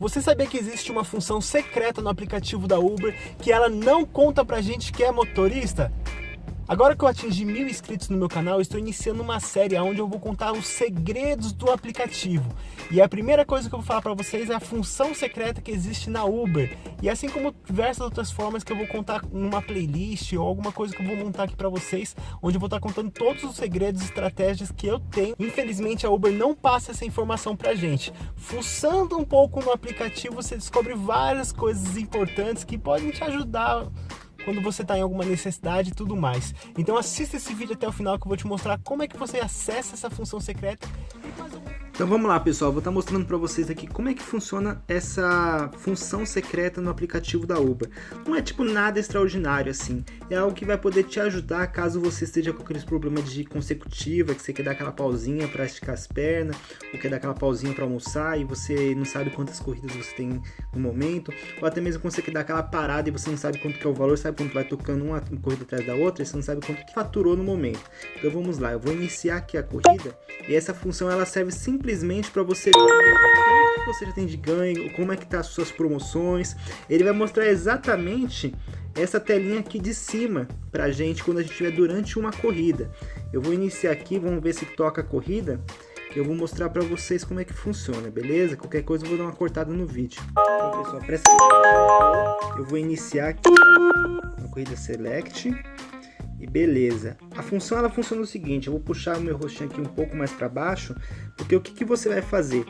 Você sabia que existe uma função secreta no aplicativo da Uber que ela não conta pra gente que é motorista? Agora que eu atingi mil inscritos no meu canal, estou iniciando uma série onde eu vou contar os segredos do aplicativo. E a primeira coisa que eu vou falar para vocês é a função secreta que existe na Uber. E assim como diversas outras formas que eu vou contar numa playlist ou alguma coisa que eu vou montar aqui para vocês, onde eu vou estar contando todos os segredos e estratégias que eu tenho. Infelizmente a Uber não passa essa informação pra gente. Fuçando um pouco no aplicativo, você descobre várias coisas importantes que podem te ajudar quando você está em alguma necessidade e tudo mais. Então assista esse vídeo até o final que eu vou te mostrar como é que você acessa essa função secreta então vamos lá pessoal, vou estar mostrando para vocês aqui como é que funciona essa função secreta no aplicativo da Uber. Não é tipo nada extraordinário assim, é algo que vai poder te ajudar caso você esteja com aqueles problemas de consecutiva, que você quer dar aquela pausinha para esticar as pernas, ou quer dar aquela pausinha para almoçar e você não sabe quantas corridas você tem no momento, ou até mesmo quando você quer dar aquela parada e você não sabe quanto que é o valor, sabe quanto vai tocando uma corrida atrás da outra e você não sabe quanto que faturou no momento. Então vamos lá, eu vou iniciar aqui a corrida e essa função ela serve simplesmente simplesmente para você ver o que você já tem de ganho, como é que tá as suas promoções. Ele vai mostrar exatamente essa telinha aqui de cima pra gente quando a gente estiver durante uma corrida. Eu vou iniciar aqui, vamos ver se toca a corrida. Eu vou mostrar para vocês como é que funciona, beleza? Qualquer coisa eu vou dar uma cortada no vídeo. Então, pessoal, presta atenção. Eu vou iniciar aqui a corrida Select. E beleza. A função ela funciona o seguinte, eu vou puxar o meu rostinho aqui um pouco mais para baixo, porque o que, que você vai fazer?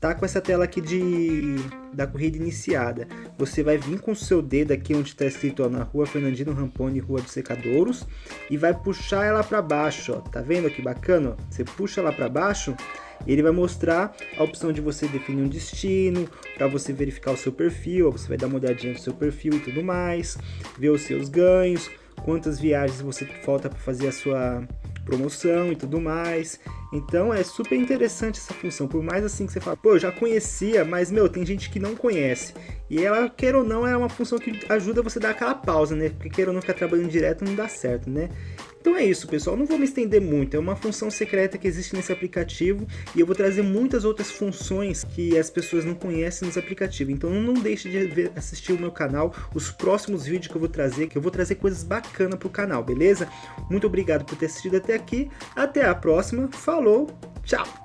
Tá com essa tela aqui de da corrida iniciada. Você vai vir com o seu dedo aqui onde está escrito ó, na rua Fernandino Ramponi, Rua dos Secadouros, e vai puxar ela para baixo, ó. Tá vendo que bacana? Você puxa ela para baixo, ele vai mostrar a opção de você definir um destino, para você verificar o seu perfil, você vai dar uma olhadinha no seu perfil e tudo mais, ver os seus ganhos, quantas viagens você falta para fazer a sua promoção e tudo mais. Então é super interessante essa função, por mais assim que você fala, pô, eu já conhecia, mas meu, tem gente que não conhece. E ela, quer ou não, é uma função que ajuda você a dar aquela pausa, né? Porque quer ou não ficar trabalhando direto não dá certo, né? Então é isso, pessoal. Não vou me estender muito. É uma função secreta que existe nesse aplicativo e eu vou trazer muitas outras funções que as pessoas não conhecem nos aplicativos. Então não deixe de ver, assistir o meu canal, os próximos vídeos que eu vou trazer, que eu vou trazer coisas bacanas para o canal, beleza? Muito obrigado por ter assistido até aqui. Até a próxima. Falou, tchau!